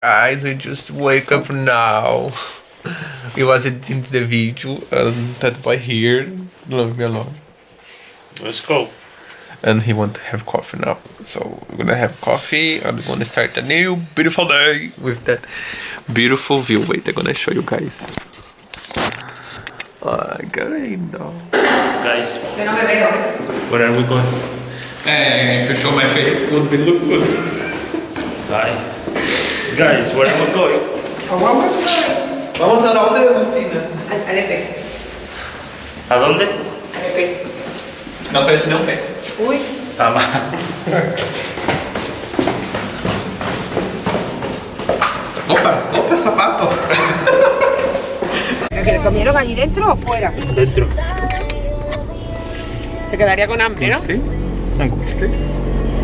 Guys, I just wake up now. It was in the video and that boy here love me alone. Let's go. And he want to have coffee now. So we're gonna have coffee and we're gonna start a new beautiful day with that beautiful view. Wait, I'm gonna show you guys. Ay, qué lindo. Guys, Que no me where are we going? Hey, if you show my face, it would be look good. Bye. Guys, where are we going? Vamos a dónde, Agustina? Al, al EP. ¿A dónde? Al EP. Não conheço nenhum pé. Uy. Sama. Opa, opa, sapato. ¿Que comieron allí dentro o fuera? Dentro. Se quedaría con hambre, ¿no?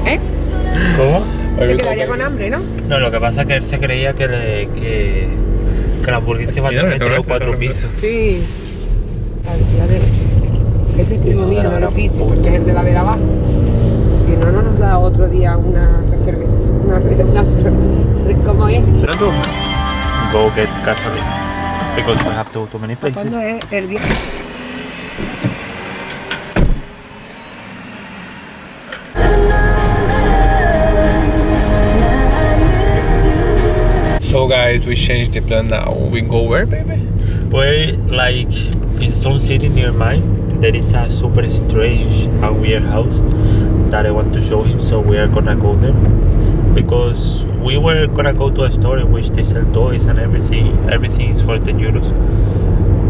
¿Eh? ¿Cómo? Se quedaría con hambre, ¿no? No, lo que pasa es que él se creía que, le, que, que la hamburguesa iba a tener tres o cuatro pisos. Sí. La decía de... Es el primo mío, no lo quito, porque es el de la de abajo. Si no, no nos da otro día una cerveza. Una, una, ¿Cómo es? Go get gasoline. Because we have to go to many places. ¿Cuándo es el día? Guys, we changed the plan now. We go where, baby? We're like in some city near mine. There is a super strange and weird house that I want to show him. So we are gonna go there because we were gonna go to a store in which they sell toys and everything. Everything is for 10 euros.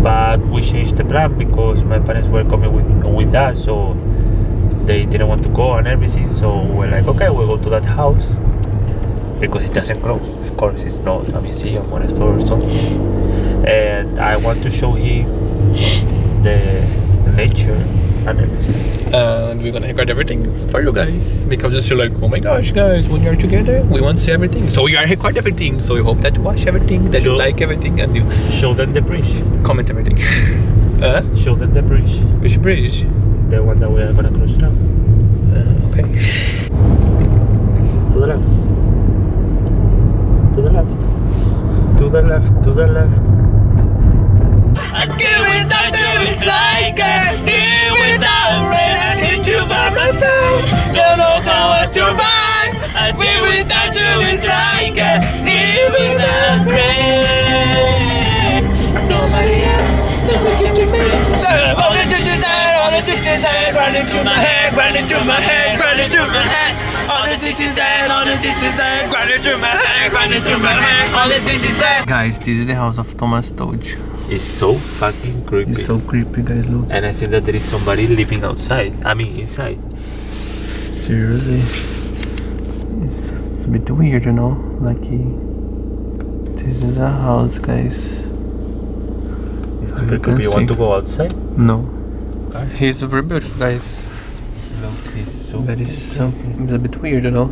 But we changed the plan because my parents were coming with with us, so they didn't want to go and everything. So we're like, okay, we'll go to that house because it doesn't close. Of course, it's not a museum or a store or something. And I want to show him the nature and everything. And we're gonna record everything for you guys because just you're like, oh my gosh, guys, when you're together, we want to see everything. So we are record everything. So we hope that you watch everything, that you like everything, and you Show them the bridge. comment everything. uh, Show them the bridge. which bridge? The one that we are gonna cross now. Uh, okay. Left. To the left. To the left. To the left. I give it that dirty cycle. Here without rain, I need you by my All the dishes I, all the dishes I, running through my head, running through my head. All the dishes I. Guys, this is the house of Thomas Doge. It's so fucking creepy. It's so creepy, guys. Look. and I think that there is somebody living outside. I mean, inside. Seriously. It's just a bit weird, you know? Like, this is a house, guys. It's super you can creepy. You want to go outside? No. He's super beautiful, guys. Look, it's so. That is it's, so, it's a bit weird, you know?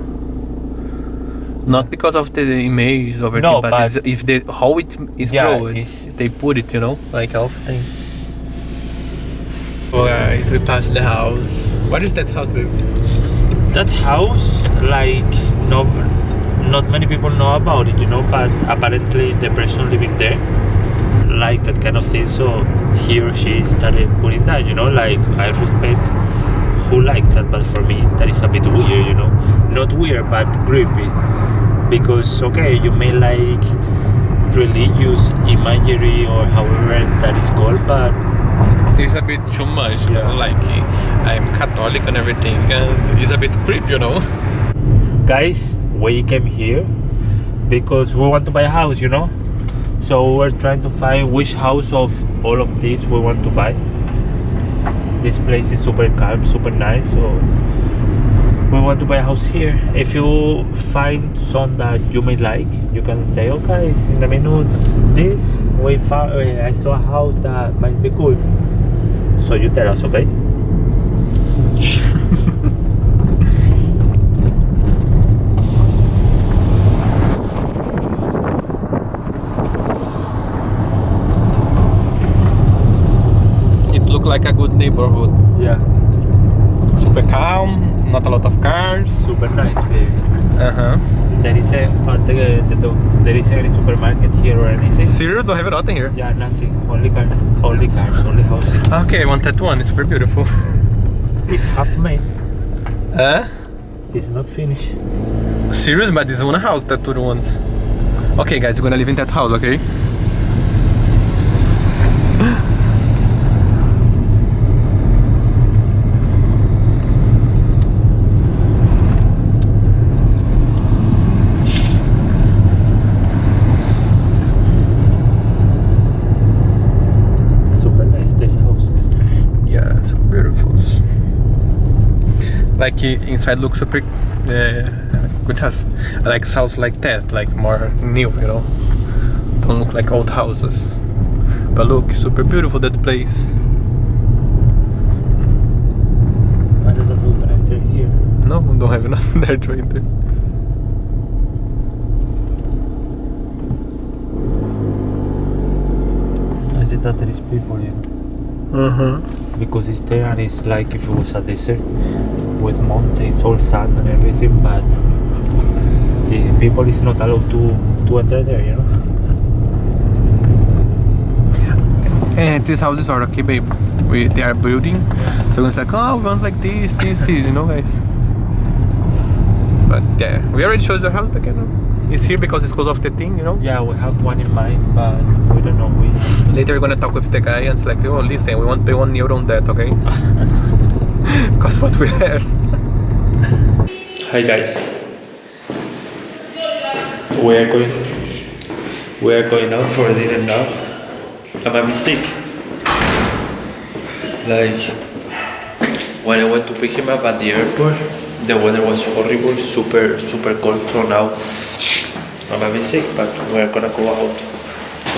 Not because of the image over No, but, but- if the how it is Yeah, grown, they put it, you know, like all thing. Oh guys, we passed the house. What is that house, baby? That house, like, no, not many people know about it, you know. But apparently, the person living there like that kind of thing. So he or she started putting that, you know. Like I respect who like that, but for me, that is a bit weird, you know. Not weird, but creepy. Because okay, you may like religious imagery or however that is called, but It's a bit too much, you Yeah. know, like I'm Catholic and everything, and it's a bit creepy, you know. guys we came here because we want to buy a house you know so we're trying to find which house of all of these we want to buy this place is super calm super nice so we want to buy a house here. If you find some that you may like you can say okay in the menu this we found i saw a house that might be cool. So you tell us okay It looked like a good neighborhood. yeah Super calm, not a lot of cars. super nice baby Uh huh. there is a uh, the, the, the, there is any supermarket here or anything. Serious? Don't have nothing here. Yeah, nothing. Only cars, only cars, only houses. Okay, I want that one. It's very beautiful. It's half made. Uh? It's not finished. Serious? But this one house that two ones. Okay, guys, we're gonna live in that house, okay? Super nice. These houses. Yeah, so beautiful. Like inside looks super uh, good house. Like house like that, like more new, you know. Don't look like old houses. But look, super beautiful that place. I don't know can enter here. No, don't have nothing there to enter. I think that there is people here. Uh-huh. Because it's there and it's like if it was a desert with mountains, all sand and everything, but the people is not allowed to, to enter there, you know? And these houses are okay, babe. We they are building, so it's like, oh, we want like this, this, this, you know, guys. But yeah, we already showed the house back, know. It's here because it's close of the thing, you know. Yeah, we have one in mind, but we don't know. We Later we're gonna talk with the guy and it's like, oh, listen, we want to pay one euro on that, okay? Cause what we have. Hi guys. We are going we are going out for dinner now. I'm a bit sick. Like when I went to pick him up at the airport, the weather was horrible, super super cold. So now I'm a bit sick, but we're gonna go out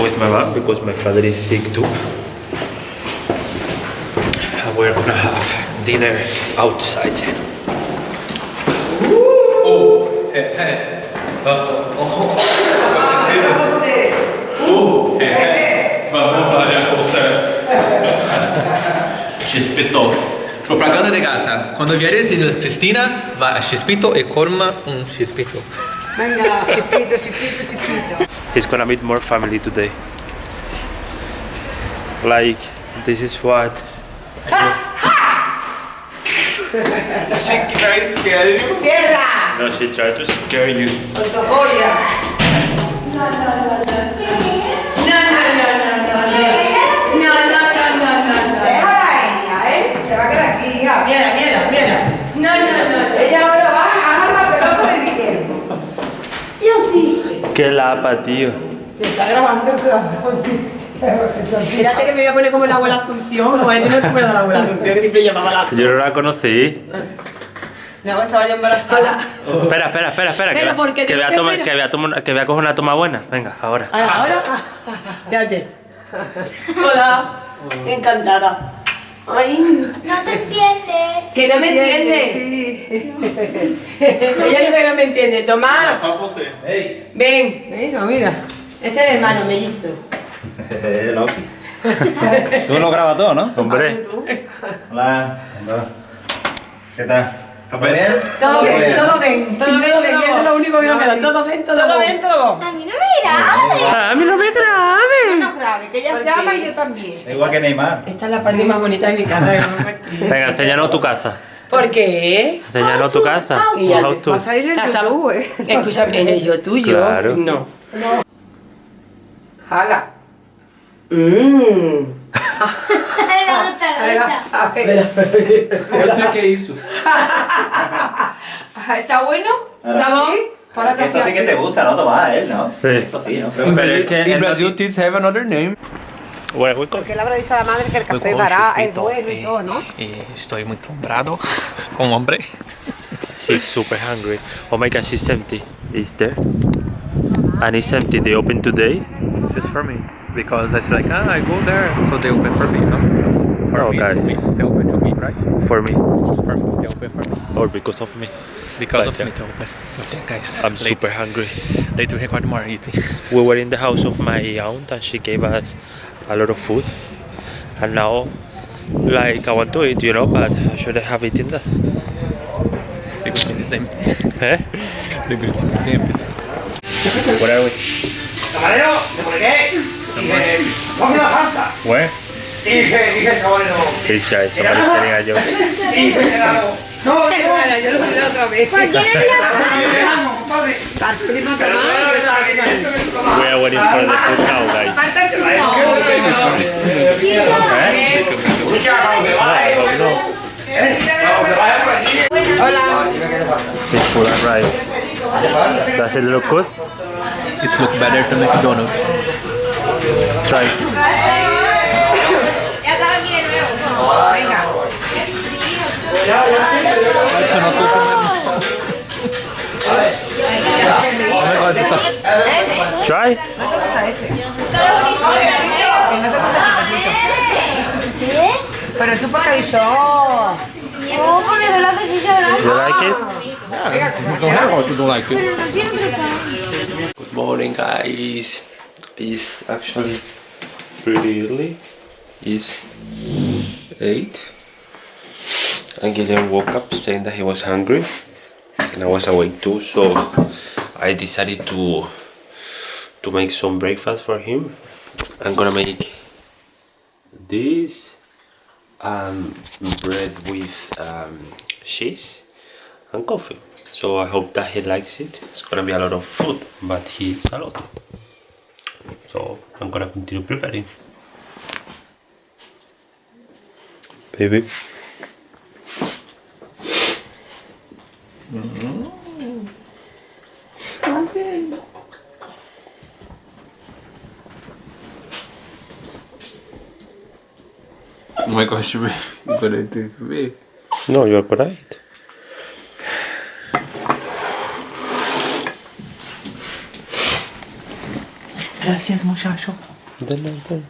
with my mom because my father is sick too. And we're gonna have dinner outside. Oh, hey, hey. Uh, oh, oh. Chispito. Propaganda de casa. Quando vieres in Cristina, va a Chispito e colma un um Chispito. Venga, chispito, chispito, chispito. He's gonna meet more family today. Like, this is what. Chicken rice, scare you? ¡Cierra! No, she tried to scare you. ¡Con tu joya! No, no, no, no. No, Qué lapa, tío. Te está grabando el cabrón. Espérate que me voy a poner como la abuela Asunción. Como tú no te acuerdas de la abuela Asunción que siempre llamaba la... Yo no la conocí. No, estaba yo embarazada. Espera, espera, espera, espera. Pero, que, ¿por qué que, voy a tomar, que, voy a tomar, que voy a coger una toma buena. Venga, ahora. Ah, Ahora, fíjate. Hola, encantada. Ay, No te entiendes. que no me entiende. Ella no que no me entiende. Tomás, Hey, ven. Venga, mira. Este es el hermano mellizo. Loki. Tú lo grabas todo, ¿no? Hombre, Hola. Hola. ¿Qué tal? ¿Todo bien? Todo bien, todo bien. Todo bien, que es lo único que nos queda. Todo bien, todo bien. todo. A mí no me grabes. a mí no me grabe. No grave, que ella se ama y yo también. Igual que Neymar. Esta es la parte más bonita de mi casa. Venga, enséñanos tu casa. ¿Por qué? Enséñanos tu casa. Y ya te- va a salir en YouTube, ¿eh? Escúchame, en el yo tuyo. Claro. No. Jala. Mmm. Me gusta, me gusta. A ver. Eu sei que é isso. ¿Está bueno? ¿Está bien? Para Esto sí que te gusta, ¿no? Tomás, él, ¿no? Sí. Esto sí, ¿no? Pero es que no Brazil, this have another name. Go? Porque le habrá dicho a la madre que el café barato es bueno y eh, todo, ¿no? eh, estoy muy brado con hambre. He's super hungry. Oh my gosh, it's empty. It's there. And it's empty. They open today. Just for me. Because I said like, ah, I go there, so they open for me, no? For Oh, me, guys. me. They open to me, right? For me. For me, they open for me. Or because of me. Because But of yeah. me, they open. But yeah, guys, I'm later- super hungry. Later record more eating. We were in the house of my aunt and she gave us a lot of food. And now, like, I want to eat, you know, but I shouldn't have eaten that. Because it is empty. Eh? Favorite temple. Where are we? Camarero, ¿de por qué? Dije, ponme una falta. Where? Dije, dije el camarero. This guy, somebody's telling a joke. No, no, Bueno, yo lo olvidé otra vez. We are waiting for the food now, guys. Hola. Fish food arrived. Does it look good? It's look better to McDonald's. Try. Ya estaba aquí de nuevo. Venga. A Try. ¿Qué? Pero tú porque has dicho, oh. Oh, de la salchicha grande. You like it? You don't have or you don't like it. Pero no tiene otro Good morning, guys. It's actually pretty early. It's 8. And Guillermo woke up saying that he was hungry. And I was awake too, so I decided to to make some breakfast for him. I'm gonna make this um, bread with um, cheese and coffee. So I hope that he likes it. It's gonna be a lot of food, but he eats a lot. So I'm gonna continue preparing. Baby. Oh my gosh, you better do me. No, you're correct. Gracias, muchacho. Then, then.